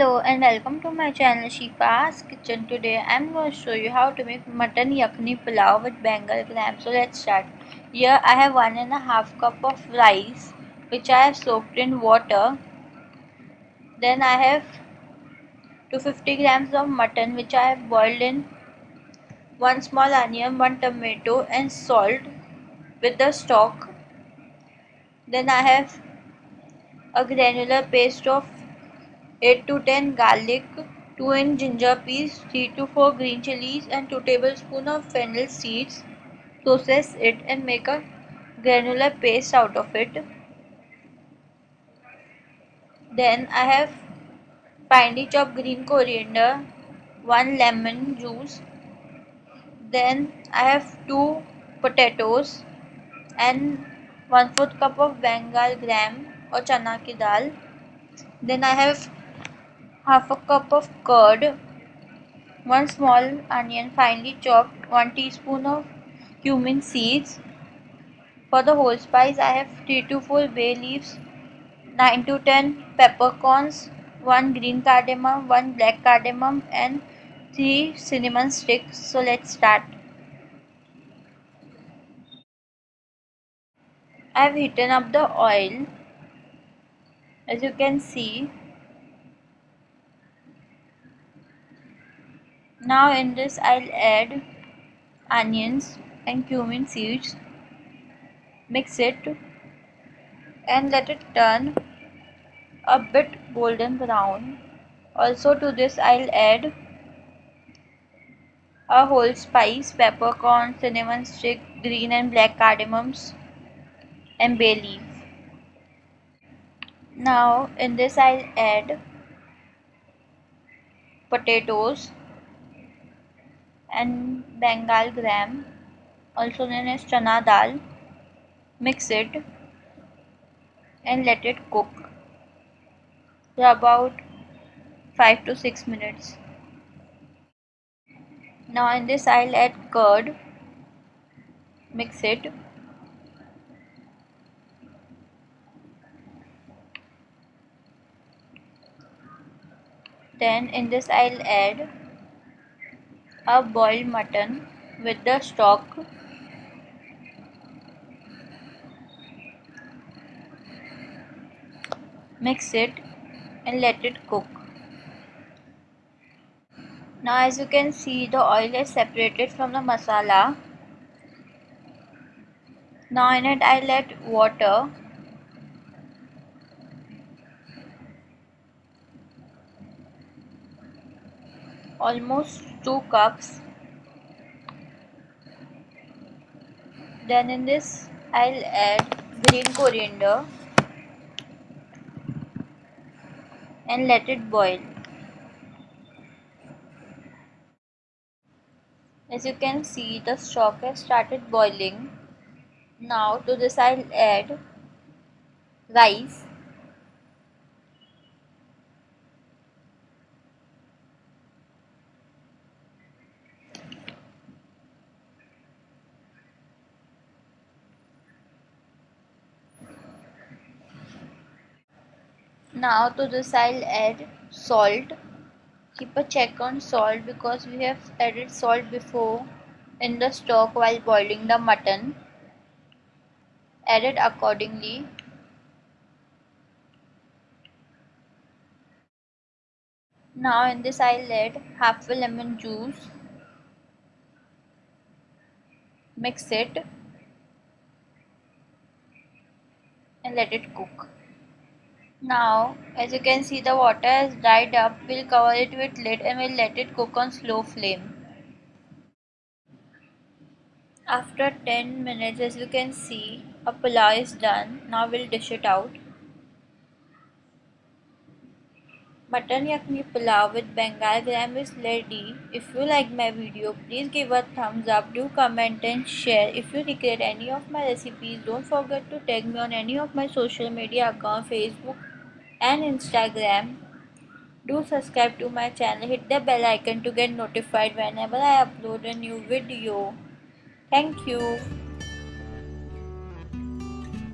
Hello and welcome to my channel Shifa's Kitchen. Today I'm going to show you how to make mutton yakni pulao with Bengal gram. So let's start. Here I have one and a half cup of rice which I have soaked in water. Then I have 250 grams of mutton which I have boiled in one small onion, one tomato and salt with the stock. Then I have a granular paste of 8 to 10 garlic, 2 inch ginger peas, 3 to 4 green chilies and 2 tablespoon of fennel seeds. Process it and make a granular paste out of it. Then I have finely chopped green coriander, 1 lemon juice. Then I have 2 potatoes and 1 4th cup of Bengal gram or chana ki dal. Then I have half a cup of curd, 1 small onion finely chopped, 1 teaspoon of cumin seeds. For the whole spice I have 3 to 4 bay leaves, 9 to 10 peppercorns, 1 green cardamom, 1 black cardamom and 3 cinnamon sticks. So let's start. I have heated up the oil as you can see now in this I'll add onions and cumin seeds. Mix it and let it turn a bit golden brown. Also to this I'll add a whole spice peppercorn cinnamon stick green and black cardamoms and bay leaf. Now in this I'll add potatoes and Bengal gram also known as chana dal mix it and let it cook for about 5 to 6 minutes. Now in this I'll add curd mix it. Then in this I'll add a boiled mutton with the stock mix it and let it cook. Now as you can see the oil is separated from the masala. Now in it I'll add water. Almost 2 cups. Then in this I'll add green coriander and let it boil. As you can see the stock has started boiling. Now to this I'll add rice now to this I'll add salt. Keep a check on salt because we have added salt before in the stock while boiling the mutton. Add it accordingly. Now in this I'll add half a lemon juice. Mix it and let it cook now, as you can see the water has dried up, we'll cover it with lid and we'll let it cook on slow flame. After 10 minutes, as you can see, a pulao is done. Now we'll dish it out. Mutton yakni pulao with Bengal gram is ready. If you like my video, please give a thumbs up, do comment and share. If you recreate any of my recipes, don't forget to tag me on any of my social media account, Facebook and Instagram. Do subscribe to my channel, hit the bell icon to get notified whenever I upload a new video. Thank you.